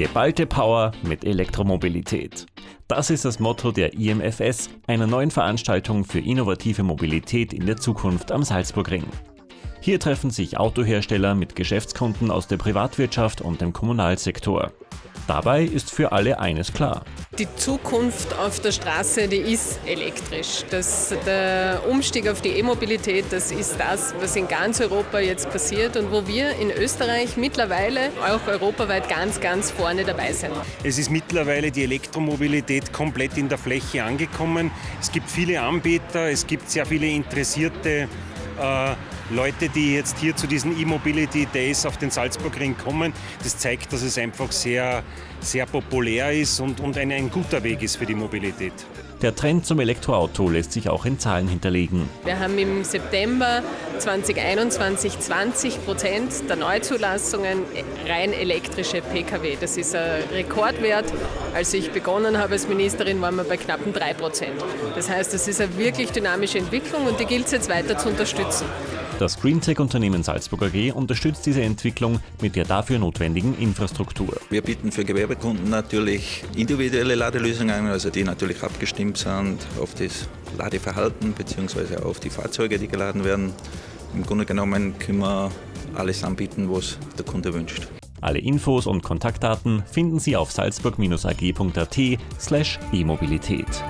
Geballte Power mit Elektromobilität. Das ist das Motto der IMFS, einer neuen Veranstaltung für innovative Mobilität in der Zukunft am Salzburgring. Hier treffen sich Autohersteller mit Geschäftskunden aus der Privatwirtschaft und dem Kommunalsektor. Dabei ist für alle eines klar. Die Zukunft auf der Straße, die ist elektrisch. Das, der Umstieg auf die E-Mobilität, das ist das, was in ganz Europa jetzt passiert und wo wir in Österreich mittlerweile auch europaweit ganz, ganz vorne dabei sind. Es ist mittlerweile die Elektromobilität komplett in der Fläche angekommen. Es gibt viele Anbieter, es gibt sehr viele interessierte Leute, die jetzt hier zu diesen E-Mobility Days auf den Salzburgring kommen. Das zeigt, dass es einfach sehr, sehr populär ist und, und ein, ein guter Weg ist für die Mobilität. Der Trend zum Elektroauto lässt sich auch in Zahlen hinterlegen. Wir haben im September 2021 20 Prozent der Neuzulassungen rein elektrische Pkw. Das ist ein Rekordwert. Als ich begonnen habe als Ministerin, waren wir bei knappen 3 Prozent. Das heißt, das ist eine wirklich dynamische Entwicklung und die gilt es jetzt weiter zu unterstützen. Das Greentech-Unternehmen Salzburg AG unterstützt diese Entwicklung mit der dafür notwendigen Infrastruktur. Wir bieten für Gewerbekunden natürlich individuelle Ladelösungen an, also die natürlich abgestimmt sind auf das Ladeverhalten bzw. auf die Fahrzeuge, die geladen werden. Im Grunde genommen können wir alles anbieten, was der Kunde wünscht. Alle Infos und Kontaktdaten finden Sie auf salzburg-ag.at slash e-Mobilität.